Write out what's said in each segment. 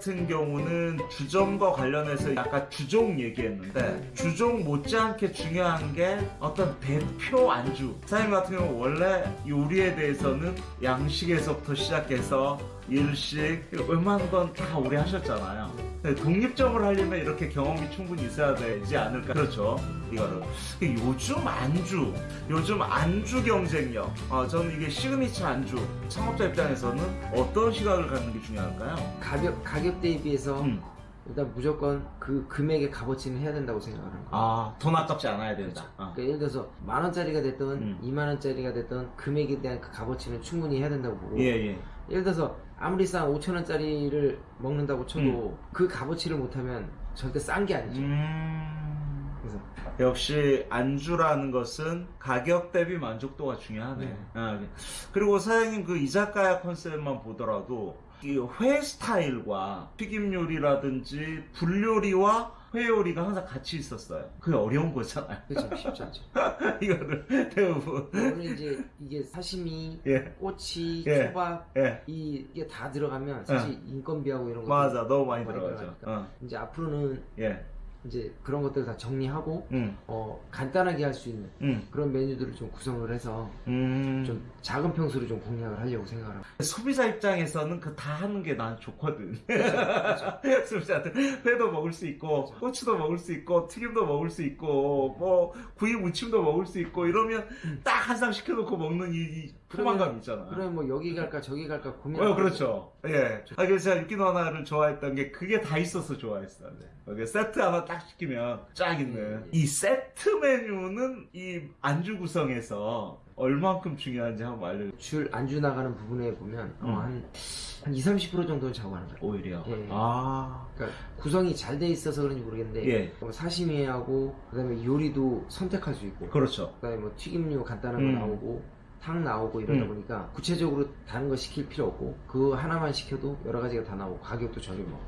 같은 경우는 주점과 관련해서 약간 주종 얘기했는데 주종 못지않게 중요한 게 어떤 대표 안주. 사장님 같은 경우 원래 요리에 대해서는 양식에서부터 시작해서 일식 웬만한 건 다 오래 하셨잖아요 네, 독립점을 하려면 이렇게 경험이 충분히 있어야 되지 않을까 그렇죠 이거를 요즘 안주 요즘 안주 경쟁력 어, 저는 이게 시그니처 안주 창업자 입장에서는 어떤 시각을 갖는 게 중요할까요? 가격 가격 대비해서 음. 일단 무조건 그 금액의 값어치는 해야 된다고 생각하는 거예요. 아, 돈 아깝지 않아야 된다. 어. 그러니까 예를 들어서 만 원짜리가 됐든 음. 이만 원짜리가 됐든 금액에 대한 그 값어치는 충분히 해야 된다고 보고 예, 예. 예를 들어서 아무리 싼 5천 원짜리를 먹는다고 쳐도 음. 그 값어치를 못하면 절대 싼 게 아니죠. 음. 그래서 역시 안주라는 것은 가격 대비 만족도가 중요하네. 네. 아, 그리고 사장님 그 이자카야 컨셉만 보더라도 이 회 스타일과 튀김 요리라든지 불 요리와 회 요리가 항상 같이 있었어요. 그게 어려운 거잖아요. 그렇죠 쉽지 않죠. 이거를 대부분 오늘 이제 이게 사시미, 예, 꼬치, 예. 초밥 예, 이, 이게 다 들어가면 사실 인건비하고 이런 거 맞아, 너무 많이 많이 들어가죠. 어, 이제 앞으로는 예, 이제 그런 것들 다 정리하고 음, 어, 간단하게 할 수 있는 음, 그런 메뉴들을 좀 구성을 해서 음. 좀 작은 평수로 좀 공략을 하려고 생각을 하고 소비자 입장에서는 그 다 하는 게 난 좋거든. 소비자한테 회도 먹을 수 있고, 꼬치도 먹을 수 있고, 튀김도 먹을 수 있고, 뭐, 구이 무침도 먹을 수 있고, 이러면 딱 한 상 시켜놓고 먹는 이, 이 포만감 있잖아. 그러면 뭐 여기 갈까 저기 갈까 고민 어, 그렇죠. 예. 아, 그래서 제가 육기노 하나를 좋아했던 게 그게 다 있어서 좋아했어요. 네. 세트 하나 딱 시키면 쫙 있는. 예, 예. 이 세트 메뉴는 이 안주 구성에서 얼만큼 중요한지 한번 알려주세요. 줄 안주 나가는 부분에 보면 어, 음. 한, 한 20, 30% 정도는 자고 하는 거예요 오히려. 예. 아. 그러니까 구성이 잘 돼 있어서 그런지 모르겠는데 예. 뭐 사시미하고 그다음에 요리도 선택할 수 있고 그렇죠. 그다음에 뭐 튀김류 간단한 음. 거 나오고 탕 나오고 이러다 음. 보니까 구체적으로 다른 거 시킬 필요 없고 그거 하나만 시켜도 여러 가지가 다 나오고 가격도 저렴하고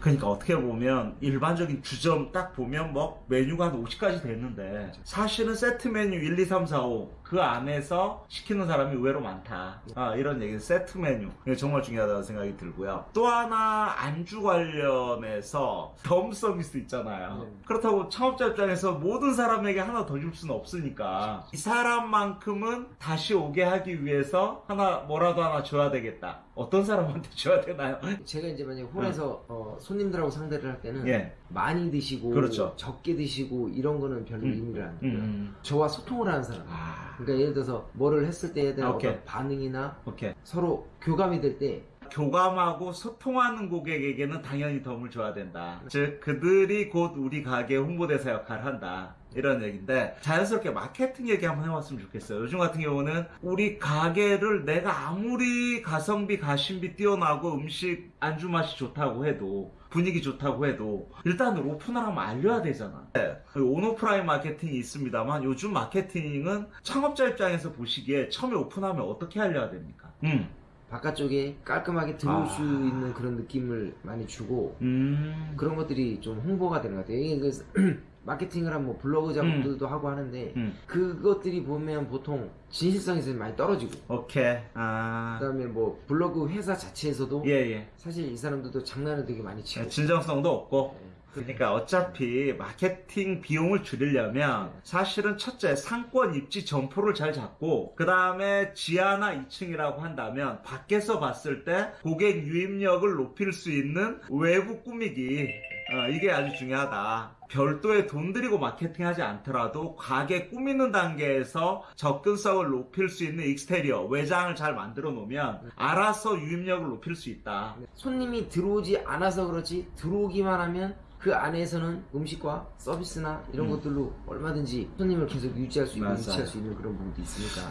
그러니까 어떻게 보면 일반적인 주점 딱 보면 뭐 메뉴가 한 50가지 됐는데 사실은 세트 메뉴 1, 2, 3, 4, 5 그 안에서 시키는 사람이 의외로 많다. 아, 이런 얘기 세트 메뉴 정말 중요하다는 생각이 들고요. 또 하나 안주 관련해서 덤 서비스 있잖아요. 네. 그렇다고 창업자 입장에서 모든 사람에게 하나 더 줄 수는 없으니까 이 사람만큼은 다시 오게 하기 위해서 하나 뭐라도 하나 줘야 되겠다. 어떤 사람한테 줘야 되나요? 제가 이제 만약에 홀에서 어, 손님들하고 상대를 할 때는 예. 많이 드시고 그렇죠. 적게 드시고 이런 거는 별로 음. 의미를 안 음, 두고요. 음. 저와 소통을 하는 사람. 아, 그러니까 예를 들어서 뭐를 했을 때에 대한 오케이. 어떤 반응이나 오케이. 서로 교감이 될 때 교감하고 소통하는 고객에게는 당연히 덤을 줘야 된다. 즉 그들이 곧 우리 가게 홍보대사 역할을 한다. 이런 얘기인데 자연스럽게 마케팅 얘기 한번 해봤으면 좋겠어요. 요즘 같은 경우는 우리 가게를 내가 아무리 가성비 가심비 뛰어나고 음식 안주 맛이 좋다고 해도 분위기 좋다고 해도 일단 오픈을 하면 알려야 되잖아. 네, 온오프라인 마케팅이 있습니다만 요즘 마케팅은 창업자 입장에서 보시기에 처음에 오픈하면 어떻게 알려야 됩니까? 음. 바깥쪽에 깔끔하게 들어올 아. 수 있는 그런 느낌을 많이 주고 음. 그런 것들이 좀 홍보가 되는 것 같아요. 이게 그 마케팅을 한 뭐 블로그 작업들도 하고 하는데 음. 그것들이 보면 보통 진실성에서 많이 떨어지고 오케이. 아. 그다음에 뭐 블로그 회사 자체에서도 예, 예. 사실 이 사람들도 장난을 되게 많이 치고 진정성도 없고. 예. 그러니까 어차피 마케팅 비용을 줄이려면 사실은 첫째 상권 입지 점포를 잘 잡고 그 다음에 지하나 2층이라고 한다면 밖에서 봤을 때 고객 유입력을 높일 수 있는 외부 꾸미기 어, 이게 아주 중요하다. 별도의 돈 들이고 마케팅하지 않더라도 가게 꾸미는 단계에서 접근성을 높일 수 있는 익스테리어 외장을 잘 만들어 놓으면 알아서 유입력을 높일 수 있다. 손님이 들어오지 않아서 그렇지 들어오기만 하면 그 안에서는 음식과 서비스나 이런 음. 것들로 얼마든지 손님을 계속 유지할 수 있고. 유치할 수 있는 그런 부분도 있으니까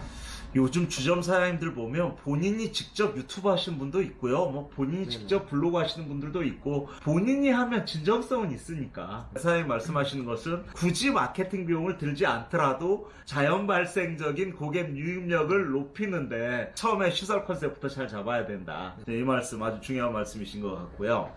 요즘 주점 사장님들 보면 본인이 직접 유튜브 하시는 분도 있고요. 뭐 본인이 네네. 직접 블로그 하시는 분들도 있고 본인이 하면 진정성은 있으니까 사장님 말씀하시는 것은 굳이 마케팅 비용을 들지 않더라도 자연 발생적인 고객 유입력을 높이는데 처음에 시설 컨셉부터 잘 잡아야 된다. 네, 이 말씀 아주 중요한 말씀이신 것 같고요.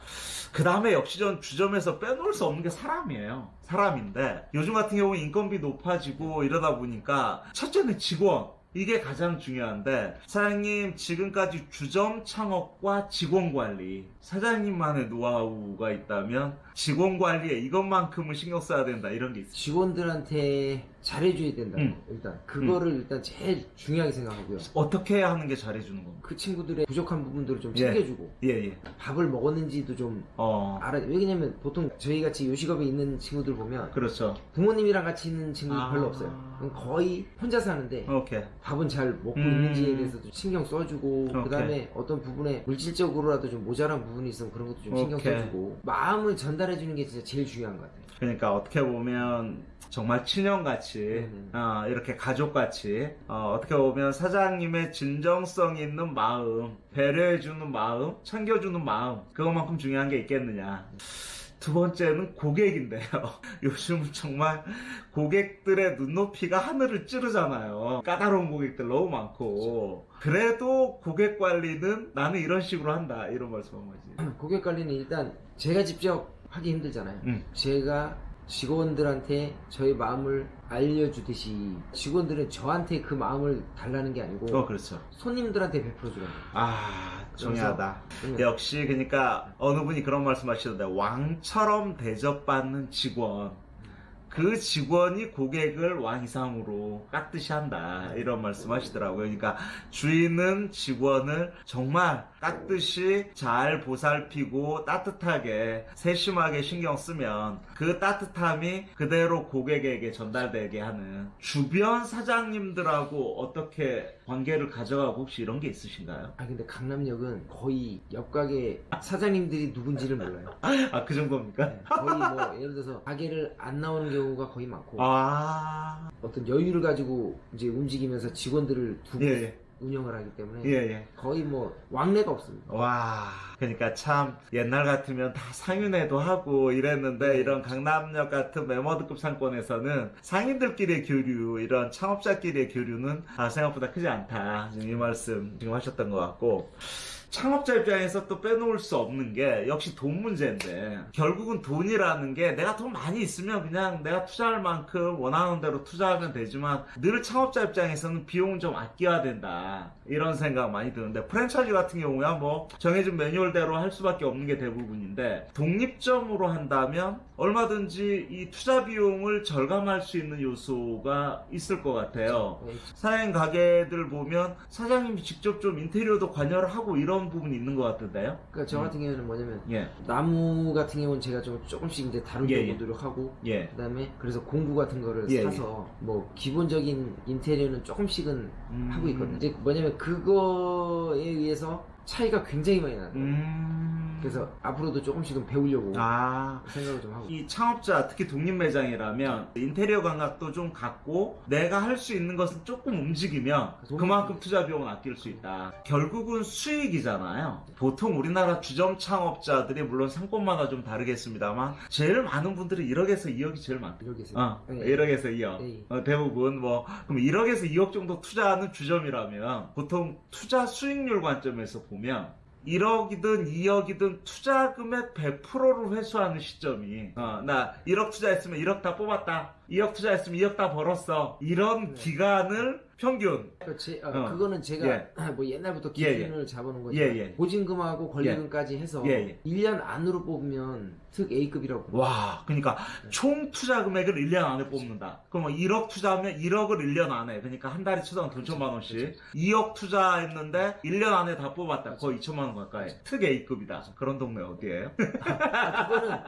그 다음에 역시 전 주점에서 빼놓을 수 없는 게 사람이에요. 사람인데 요즘 같은 경우 인건비 높아지고 이러다 보니까 첫째는 직원 이게 가장 중요한데 사장님 지금까지 주점 창업과 직원 관리 사장님만의 노하우가 있다면 직원 관리에 이것만큼은 신경 써야 된다 이런 게 있어요. 직원들한테 잘해줘야 된다. 음. 일단 그거를 일단 제일 중요하게 생각하고요. 어떻게 하는 게 잘해주는 겁니까? 그 친구들의 부족한 부분들을 좀 예. 챙겨주고 예예. 밥을 먹었는지도 좀 어 알아. 왜냐면 보통 저희 같이 요식업에 있는 친구들 보면 그렇죠. 부모님이랑 같이 있는 친구들 아. 별로 없어요. 거의 혼자 사는데 오케이. 밥은 잘 먹고 음. 있는지에 대해서도 신경 써주고 오케이. 그다음에 어떤 부분에 물질적으로라도 좀 모자란 부분이 있으면 그런 것도 좀 신경 오케이. 써주고 마음을 전달해주는 게 진짜 제일 중요한 것 같아요. 그러니까 어떻게 보면 정말 친형같이 음. 어, 이렇게 가족같이 어, 떻게 보면 사장님의 진정성 있는 마음 배려해주는 마음 챙겨주는 마음 그것만큼 중요한 게 있겠느냐. 두 번째는 고객인데요. 요즘은 정말 고객들의 눈높이가 하늘을 찌르잖아요. 까다로운 고객들 너무 많고. 그래도 고객 관리는 나는 이런 식으로 한다. 이런 말씀한 거지. 고객 관리는 일단 제가 직접 하기 힘들잖아요. 음. 제가 직원들한테 저의 마음을 알려주듯이 직원들은 저한테 그 마음을 달라는 게 아니고 어 그렇죠 손님들한테 베풀어 주는 거예요. 아 중요하다 그러면 역시 그러니까 어느 분이 그런 말씀하시던데 왕처럼 대접받는 직원 그 직원이 고객을 왕 이상으로 깍듯이 한다 이런 말씀하시더라고요. 그러니까 주인은 직원을 정말 깍듯이 잘 보살피고 따뜻하게 세심하게 신경 쓰면 그 따뜻함이 그대로 고객에게 전달되게 하는 주변 사장님들하고 어떻게 관계를 가져가고 혹시 이런 게 있으신가요? 아 근데 강남역은 거의 옆 가게 사장님들이 누군지를 몰라요. 아 그 정도입니까? 네, 거의 뭐 예를 들어서 가게를 안 나오는 경우가 거의 많고 아, 어떤 여유를 가지고 이제 움직이면서 직원들을 두고 예, 예, 운영을 하기 때문에 예, 예. 거의 뭐 왕래가 없습니다. 와, 그러니까 참 옛날 같으면 다 상윤회도 하고 이랬는데 이런 강남역 같은 메머드급 상권에서는 상인들끼리의 교류, 이런 창업자끼리의 교류는 아, 생각보다 크지 않다. 지금 이 말씀 지금 하셨던 것 같고. 창업자 입장에서 또 빼놓을 수 없는 게 역시 돈 문제인데 결국은 돈이라는 게 내가 돈 많이 있으면 그냥 내가 투자할 만큼 원하는 대로 투자하면 되지만 늘 창업자 입장에서는 비용은 좀 아껴야 된다 이런 생각 많이 드는데 프랜차이즈 같은 경우야 뭐 정해진 매뉴얼대로 할 수밖에 없는 게 대부분인데 독립점으로 한다면 얼마든지 이 투자 비용을 절감할 수 있는 요소가 있을 것 같아요. 네, 사장님 가게들 보면 사장님이 직접 좀 인테리어도 관여를 하고 이런 부분이 있는 것 같은데요. 그러니까 저 같은 경우는 뭐냐면 예, 나무 같은 경우는 제가 좀 조금씩 이제 다루려고 예, 예. 노력하고 예, 그다음에 그래서 공구 같은 거를 예, 사서 뭐 기본적인 인테리어는 조금씩은 음. 하고 있거든요. 이제 뭐냐면 그거에 의해서 차이가 굉장히 많이 나요. 음. 그래서 앞으로도 조금씩은 배우려고 아, 생각을 좀 하고. 이 창업자 특히 독립 매장이라면 인테리어 감각도 좀 갖고 내가 할 수 있는 것을 조금 움직이면 그만큼 투자 비용을 아낄 수 있다. 결국은 수익이잖아요. 보통 우리나라 주점 창업자들이 물론 상권마다 좀 다르겠습니다만 제일 많은 분들이 1억에서 2억이 제일. 이렇게 해서. 어, 네. 1억에서 2억. 네. 어, 대부분 뭐 그럼 1억에서 2억 정도 투자하는 주점이라면 보통 투자 수익률 관점에서 보면 1억이든 2억이든 투자 금액 100%를 회수하는 시점이 어, 나 1억 투자했으면 1억 다 뽑았다 2억 투자했으면 2억 다 벌었어 이런 네. 기간을 평균 그 제, 어, 어. 그거는 제가 예. 뭐 옛날부터 예, 예. 기준을 잡아놓은 거죠. 예, 예. 보증금하고 권리금까지 해서 예, 예. 1년 안으로 뽑으면 특 A급이라고. 와 그러니까 네. 총 투자 금액을 1년 안에 뽑는다 그럼 1억 투자하면 1억을 1년 안에 그러니까 한 달에 최소한 돈 천만 원씩 2억 투자했는데 1년 안에 다 뽑았다 거의 2천만 원 가까이 특 A급이다 그런 동네 어디예요? 아, 그거는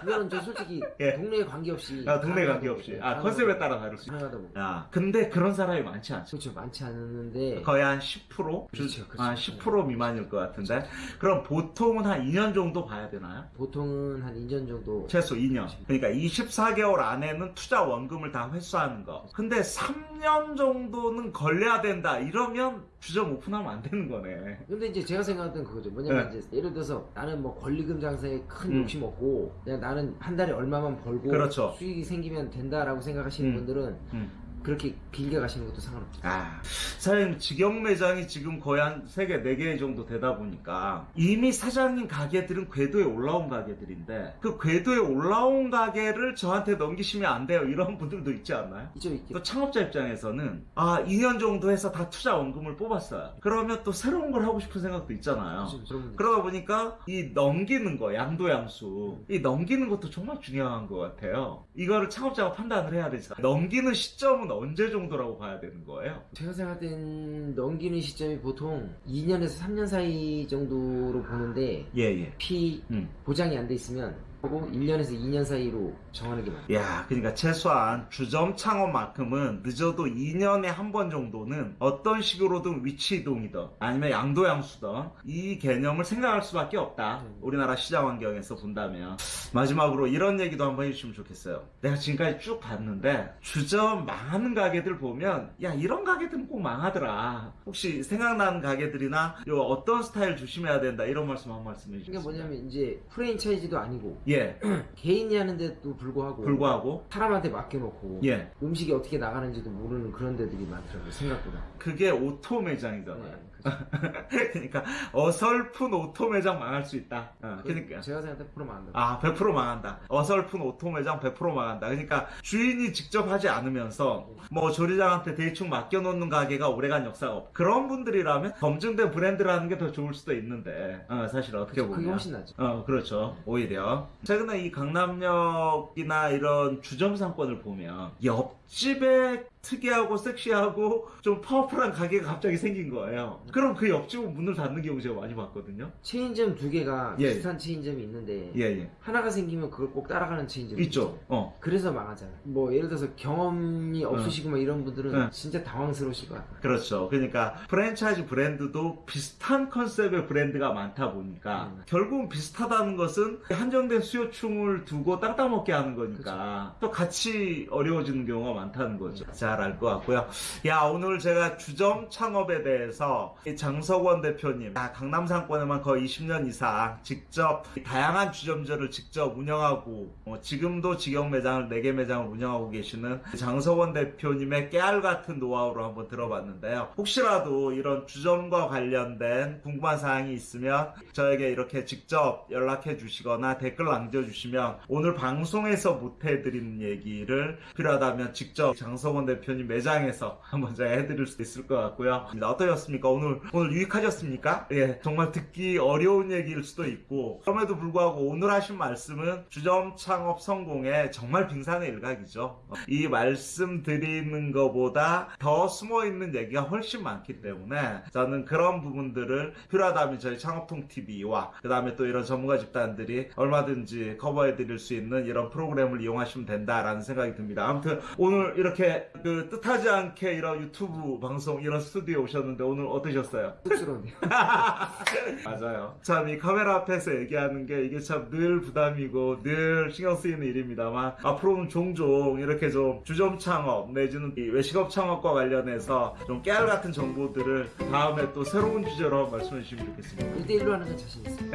그거는 저 솔직히 예. 동네에 관계없이. 아, 동네 관계없이 아 컨셉에 따라 다를 수 있다. 야, 근데 그런 사람이 많지 않 죠. 그렇죠 많지 않았는데. 거의 한 10%? 그렇죠, 그렇죠. 한10% 미만일 것 같은데. 그럼 보통은 한 2년 정도 봐야 되나요? 보통은 한 2년 정도. 최소 2년. 그러니까 24개월 안에는 투자 원금을 다 회수하는 거. 근데 3년 정도는 걸려야 된다. 이러면 주점 오픈하면 안 되는 거네. 근데 이제 제가 생각했던 그거죠. 뭐냐면 네. 이제 예를 들어서 나는 뭐 권리금 장사에 큰 음. 욕심 없고 그냥 나는 한 달에 얼마만 벌고 그렇죠. 수익이 생기면 된다라고 생각하시는 음. 분들은 음. 그렇게 길게 가시는 것도 상관없죠. 아, 사장님 직영 매장이 지금 거의 한 3개, 4개 정도 되다 보니까 이미 사장님 가게들은 궤도에 올라온 가게들인데 그 궤도에 올라온 가게를 저한테 넘기시면 안 돼요. 이런 분들도 있지 않나요? 있죠, 있죠. 또 창업자 입장에서는 아 2년 정도 해서 다 투자 원금을 뽑았어요. 그러면 또 새로운 걸 하고 싶은 생각도 있잖아요. 그렇죠, 그런 분들. 그러다 보니까 이 넘기는 거 양도양수 이 넘기는 것도 정말 중요한 것 같아요. 이거를 창업자가 판단을 해야 되잖아요. 넘기는 시점은 언제 정도라고 봐야 되는 거예요? 제가 생각할 땐 넘기는 시점이 보통 2년에서 3년 사이 정도로 보는데 예 예. 피 음. 보장이 안 돼 있으면 하고 1년에서 2년 사이로 정하는 게 맞아요. 야, 그러니까 최소한 주점 창업만큼은 늦어도 2년에 한 번 정도는 어떤 식으로든 위치 이동이든 아니면 양도양수든 이 개념을 생각할 수밖에 없다. 음. 우리나라 시장 환경에서 본다면 마지막으로 이런 얘기도 한번 해주시면 좋겠어요. 내가 지금까지 쭉 봤는데 주점 망하는 가게들 보면 야 이런 가게들은 꼭 망하더라. 혹시 생각나는 가게들이나 요 어떤 스타일 조심해야 된다 이런 말씀 한 말씀 해주세요. 이게 뭐냐면 이제 프랜차이즈도 아니고 예, 개인이 하는데도 불구하고 불구하고 사람한테 맡겨놓고 예. 음식이 어떻게 나가는지도 모르는 그런 데들이 많더라고요 생각보다 그게 auto 매장이잖아요. 네, 그렇죠. 그러니까 어설픈 auto 매장 망할 수 있다. 어, 그러니까 제가 생각할 때 프로 망한다 아 100% 망한다. 어설픈 auto 매장 100% 망한다. 그러니까 주인이 직접 하지 않으면서 뭐 조리장한테 대충 맡겨놓는 가게가 오래간 역사가 없. 그런 분들이라면 검증된 브랜드라는 게 더 좋을 수도 있는데 어, 사실 어떻게 그게 보면 훨씬 낫죠 어, 그렇죠. 오히려. 최근에 이 강남역이나 이런 주점 상권을 보면 옆 집에 특이하고 섹시하고 좀 파워풀한 가게가 갑자기 생긴 거예요. 그럼 그 옆집은 문을 닫는 경우 제가 많이 봤거든요. 체인점 두 개가 예. 비슷한 체인점이 있는데 예, 예. 하나가 생기면 그걸 꼭 따라가는 체인점이 있죠. 어. 그래서 망하잖아요 뭐 예를 들어서 경험이 없으시고 막 이런 분들은 네. 진짜 당황스러우실 것 같아요 그렇죠. 그러니까 프랜차이즈 브랜드도 비슷한 컨셉의 브랜드가 많다 보니까 음. 결국은 비슷하다는 것은 한정된 수요충을 두고 땅땅 먹게 하는 거니까 또 같이 어려워지는 경우가 많다는 거죠. 잘 알 것 같고요. 야 오늘 제가 주점 창업에 대해서 이 장석원 대표님 야, 강남 상권에만 거의 20년 이상 직접 다양한 주점들을 직접 운영하고 어, 지금도 직영 매장을 4개 매장을 운영하고 계시는 장석원 대표님의 깨알 같은 노하우를 한번 들어봤는데요. 혹시라도 이런 주점과 관련된 궁금한 사항이 있으면 저에게 이렇게 직접 연락해 주시거나 댓글 남겨주시면 오늘 방송에서 못 해드리는 얘기를 필요하다면 직접 장석원 대표님 매장에서 한번 제가 해드릴 수 있을 것 같고요. 어떠셨습니까? 오늘 오늘 유익하셨습니까? 예, 정말 듣기 어려운 얘기일 수도 있고 그럼에도 불구하고 오늘 하신 말씀은 주점 창업 성공의 정말 빙산의 일각이죠. 이 말씀 드리는 것보다 더 숨어 있는 얘기가 훨씬 많기 때문에 저는 그런 부분들을 필요하다면 저희 창업통 TV와 그 다음에 또 이런 전문가 집단들이 얼마든지 커버해 드릴 수 있는 이런 프로그램을 이용하시면 된다라는 생각이 듭니다. 아무튼 오늘 이렇게 그 뜻하지 않게 이런 유튜브 방송 이런 스튜디오에 오셨는데 오늘 어떠셨어요? 쑥스러운데요 맞아요. 참 이 카메라 앞에서 얘기하는 게 이게 참 늘 부담이고 늘 신경 쓰이는 일입니다만 앞으로는 종종 이렇게 좀 주점 창업 내지는 이 외식업 창업과 관련해서 좀 깨알 같은 정보들을 다음에 또 새로운 주제로 말씀해 주시면 좋겠습니다. 1대1로 하는 건 자신 있어요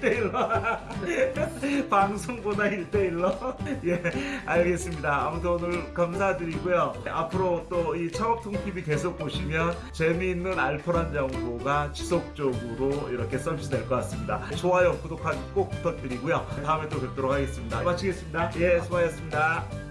1대1로 방송보다 1대1로 예 알겠습니다 아무튼 오늘 감사 드리고요. 앞으로 또이 창업통TV 계속 보시면 재미있는 알토란 정보가 지속적으로 이렇게 서비스 될 것 같습니다. 좋아요 구독하기 꼭 부탁드리고요. 다음에 또 뵙도록 하겠습니다. 마치겠습니다. 예 수고하셨습니다